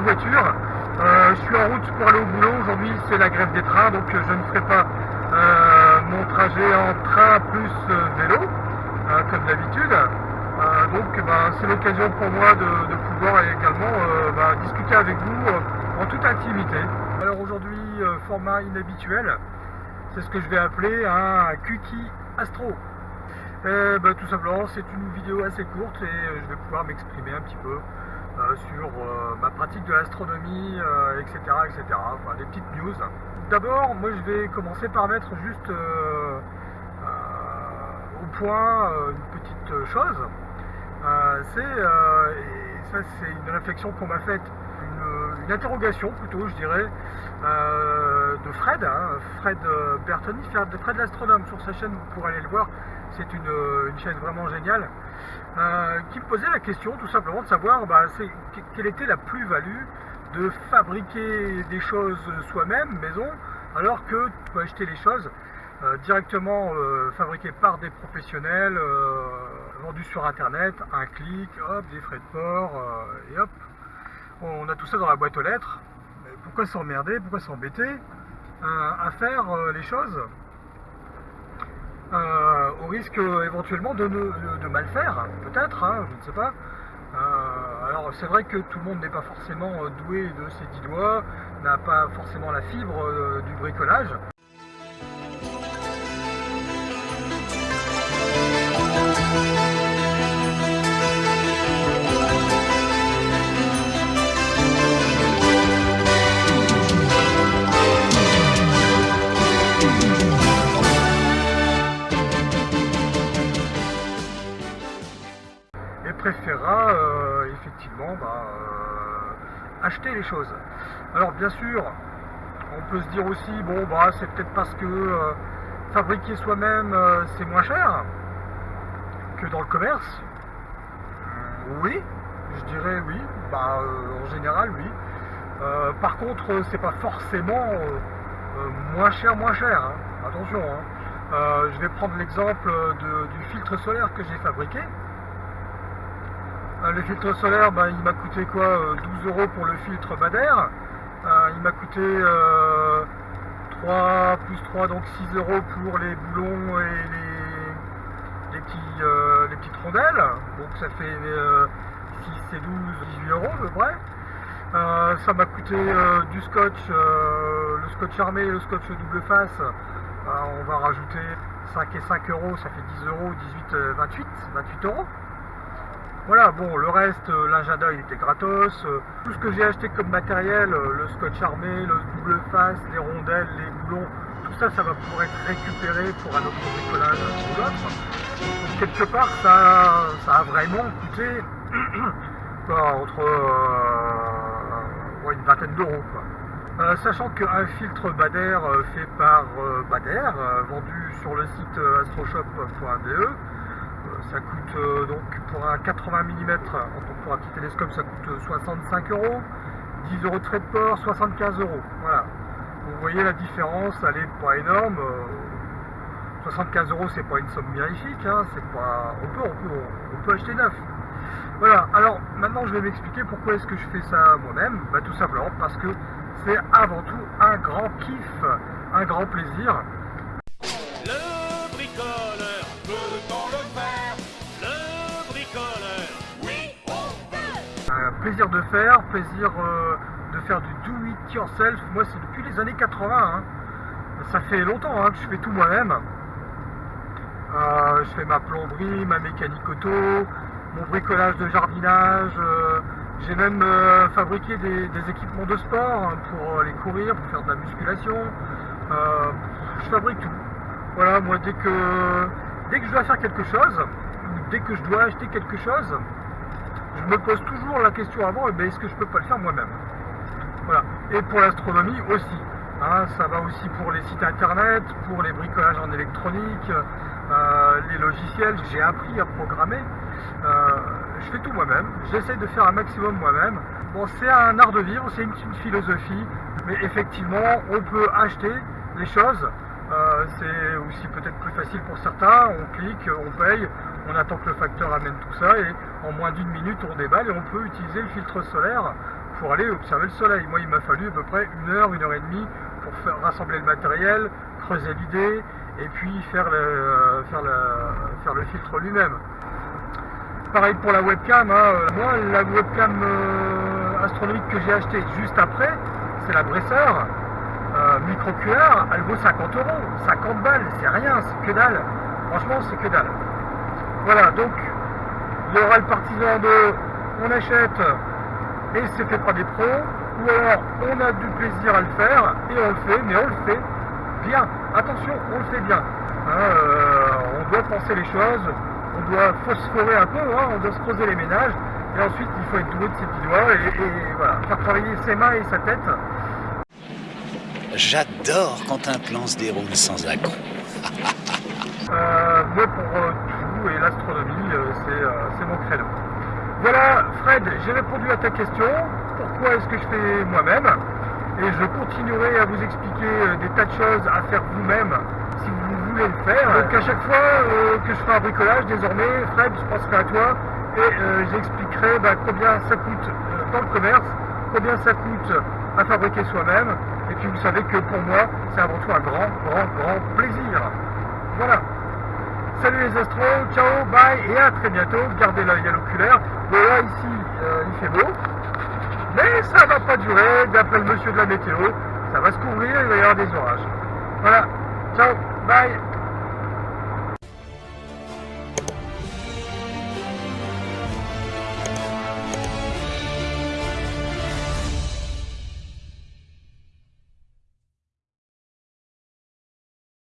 Voiture. Euh, je suis en route pour aller au boulot. Aujourd'hui, c'est la grève des trains, donc euh, je ne ferai pas euh, mon trajet en train plus vélo, comme d'habitude. donc, ben, c'est l'occasion pour moi de, pouvoir également ben, discuter avec vous en toute intimité. Alors aujourd'hui, format inhabituel, c'est ce que je vais appeler un Kuki Astro. Ben, tout simplement, c'est une vidéo assez courte et je vais pouvoir m'exprimer un petit peu sur euh, ma pratique de l'astronomie, etc., euh, etc. Des petites news. D'abord, moi je vais commencer par mettre juste au point une petite chose. c'est, ça c'est une réflexion qu'on m'a faite, une, interrogation plutôt, je dirais, de Fred, hein, Fred Bertoni, Fred l'astronome sur sa chaîne, vous pourrez aller le voir, c'est une, chaîne vraiment géniale, euh, qui me posait la question tout simplement de savoir bah, quelle était la plus-value de fabriquer des choses soi-même, maison, alors que tu peux acheter les choses euh, directement euh, fabriquées par des professionnels, vendues sur internet, un clic, hop, des frais de port, et hop, on a tout ça dans la boîte aux lettres. pourquoi s'emmerder, pourquoi s'embêter à faire les choses euh, au risque euh, éventuellement de, mal faire, peut-être, hein, je ne sais pas. Euh, alors c'est vrai que tout le monde n'est pas forcément doué de ses dix doigts, n'a pas forcément la fibre du bricolage. Préférera euh, effectivement bah, euh, acheter les choses. Alors bien sûr, on peut se dire aussi, bon bah c'est peut-être parce que euh, fabriquer soi-même c'est moins cher que dans le commerce. Oui, je dirais oui, bah, en général oui. par contre, c'est pas forcément moins cher, moins cher. Hein. Attention, hein. je vais prendre l'exemple du filtre solaire que j'ai fabriqué. Euh, le filtre solaire, ben, il m'a coûté quoi 12 euh, euros pour le filtre Bader. Euh, il m'a coûté 3 plus 3, donc 6 euros pour les boulons et les petites rondelles. Donc ça fait 6 et 12, 18 euros à peu près. ça m'a coûté du scotch, le scotch armé et le scotch double face. on va rajouter 5 et 5 euros, ça fait 10 euros, 18, 28, 28 euros. Voilà, bon, le reste, euh, l'agenda il était gratos. Euh, tout ce que j'ai acheté comme matériel, euh, le scotch armé, le double face, les rondelles, les boulons, tout ça, ça va pouvoir être récupéré pour un autre bricolage ou l'autre. Quelque part, ça, ça a vraiment coûté entre une vingtaine d'euros. sachant qu'un filtre Bader fait par Bader, vendu sur le site astroshop.de, ça coûte euh, donc pour un 80 mm, pour un petit télescope, ça coûte 65 euros. 10 euros de frais de port, 75 euros. Voilà. Vous voyez la différence, elle est pas énorme. 75 euh, euros, c'est pas une somme mirifique. Hein, c'est pas. On peut, on peut, on peut acheter neuf. Voilà. Alors maintenant, je vais m'expliquer pourquoi est-ce que je fais ça moi-même. Bah, tout simplement parce que c'est avant tout un grand kiff, un grand plaisir. Plaisir de faire, plaisir euh, de faire du do it yourself. Moi, c'est depuis les années 80. Hein. Ça fait longtemps hein, que je fais tout moi-même. Euh, je fais ma plomberie, ma mécanique auto, mon bricolage de jardinage. Euh, j'ai même fabriqué des, équipements de sport hein, pour aller courir, pour faire de la musculation. je fabrique tout. Voilà, moi, dès que, dès que je dois faire quelque chose, dès que je dois acheter quelque chose, je me pose toujours la question avant, eh ben, est-ce que je peux pas le faire moi-même? Voilà. Et pour l'astronomie aussi. Hein, ça va aussi pour les sites internet, pour les bricolages en électronique, euh, les logiciels. J'ai appris à programmer. Euh, je fais tout moi-même. J'essaie de faire un maximum moi-même. Bon, c'est un art de vivre, c'est une, philosophie, mais effectivement, on peut acheter les choses. Euh, c'est aussi peut-être plus facile pour certains. On clique, on paye, on attend que le facteur amène tout ça et en moins d'une minute on déballe et on peut utiliser le filtre solaire pour aller observer le soleil. Moi, il m'a fallu à peu près une heure, une heure et demie pour faire, rassembler le matériel, creuser l'idée et puis faire le, le, faire filtre lui-même. Pareil pour la webcam. hein. Moi, la webcam euh, astronomique que j'ai achetée juste après, c'est la Bresseur euh, micro QR. Elle vaut 50 euros, 50 balles, c'est rien, c'est que dalle. Franchement, c'est que dalle. Voilà, donc il y aura le partisan de on achète et c'est fait par des pros, ou alors on a du plaisir à le faire et on le fait, mais on le fait bien. Attention, on le fait bien. Hein, euh, on doit penser les choses, on doit phosphorer un peu, hein, on doit se creuser les ménages, et ensuite il faut être doué de ses petits doigts et, et voilà, faire travailler ses mains et sa tête. J'adore quand un plan se déroule sans accroc. Euh, moi pour euh, tout et l'astronomie, euh, c'est euh, c'est mon créneau. Voilà, J'ai répondu à ta question. Pourquoi est-ce que je fais moi-même Et je continuerai à vous expliquer euh, des tas de choses à faire vous-même si vous voulez le faire. Donc à chaque fois euh, que je ferai un bricolage, désormais, Fred, je penserai à toi et euh, j'expliquerai bah, combien ça coûte dans le commerce, combien ça coûte à fabriquer soi-même. Et puis vous savez que pour moi, c'est avant tout un grand, grand, grand plaisir. Voilà. Salut les astros, ciao, bye et à très bientôt. Gardez l'œil à l'oculaire. Voilà, ici, euh, il fait beau. Mais ça va pas durer, d'après le monsieur de la météo. Ça va se couvrir, il va y avoir des orages. Voilà, ciao, bye.